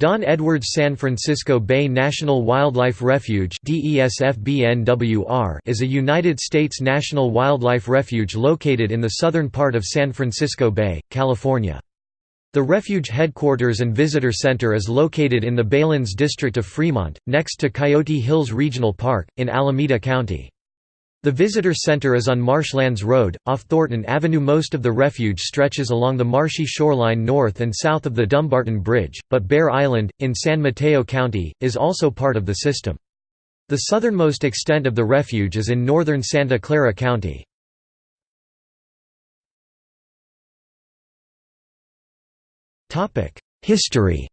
Don Edwards San Francisco Bay National Wildlife Refuge is a United States national wildlife refuge located in the southern part of San Francisco Bay, California. The refuge headquarters and visitor center is located in the Baylands district of Fremont, next to Coyote Hills Regional Park, in Alameda County. The visitor center is on Marshlands Road, off Thornton Avenue. Most of the refuge stretches along the marshy shoreline north and south of the Dumbarton Bridge, but Bair Island, in San Mateo County, is also part of the system. The southernmost extent of the refuge is in northern Santa Clara County. History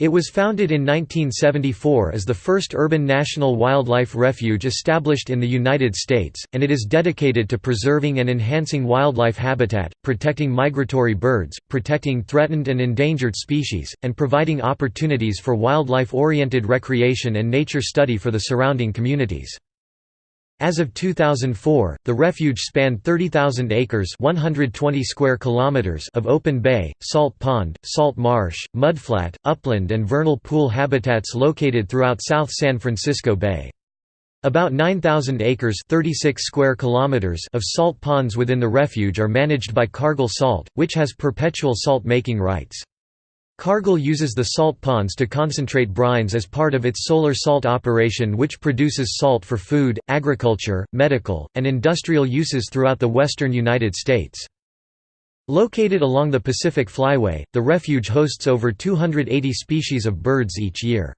It was founded in 1974 as the first urban national wildlife refuge established in the United States, and it is dedicated to preserving and enhancing wildlife habitat, protecting migratory birds, protecting threatened and endangered species, and providing opportunities for wildlife-oriented recreation and nature study for the surrounding communities. As of 2004, the refuge spanned 30,000 acres 120 square kilometers of open bay, salt pond, salt marsh, mudflat, upland and vernal pool habitats located throughout South San Francisco Bay. About 9,000 acres 36 square kilometers of salt ponds within the refuge are managed by Cargill Salt, which has perpetual salt-making rights. Cargill uses the salt ponds to concentrate brines as part of its solar salt operation which produces salt for food, agriculture, medical, and industrial uses throughout the western United States. Located along the Pacific Flyway, the refuge hosts over 280 species of birds each year.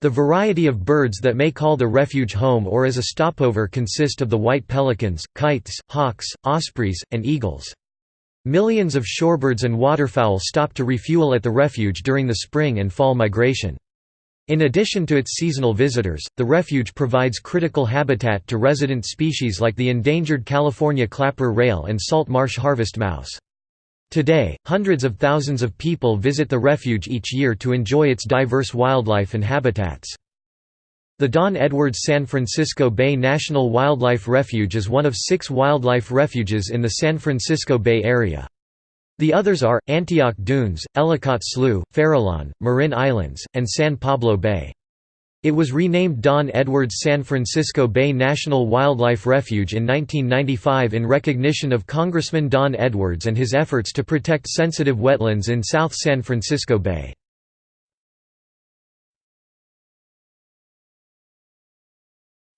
The variety of birds that may call the refuge home or as a stopover consist of the white pelicans, kites, hawks, ospreys, and eagles. Millions of shorebirds and waterfowl stop to refuel at the refuge during the spring and fall migration. In addition to its seasonal visitors, the refuge provides critical habitat to resident species like the endangered California clapper rail and salt marsh harvest mouse. Today, hundreds of thousands of people visit the refuge each year to enjoy its diverse wildlife and habitats. The Don Edwards San Francisco Bay National Wildlife Refuge is one of six wildlife refuges in the San Francisco Bay Area. The others are, Antioch Dunes, Ellicott Slough, Farallon, Marin Islands, and San Pablo Bay. It was renamed Don Edwards San Francisco Bay National Wildlife Refuge in 1995 in recognition of Congressman Don Edwards and his efforts to protect sensitive wetlands in South San Francisco Bay.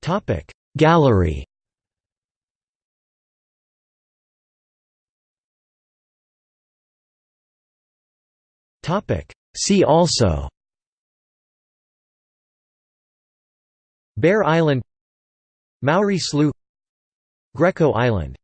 Topic. Gallery. Topic. See also. Bair Island. Mowry Slough. Greco Island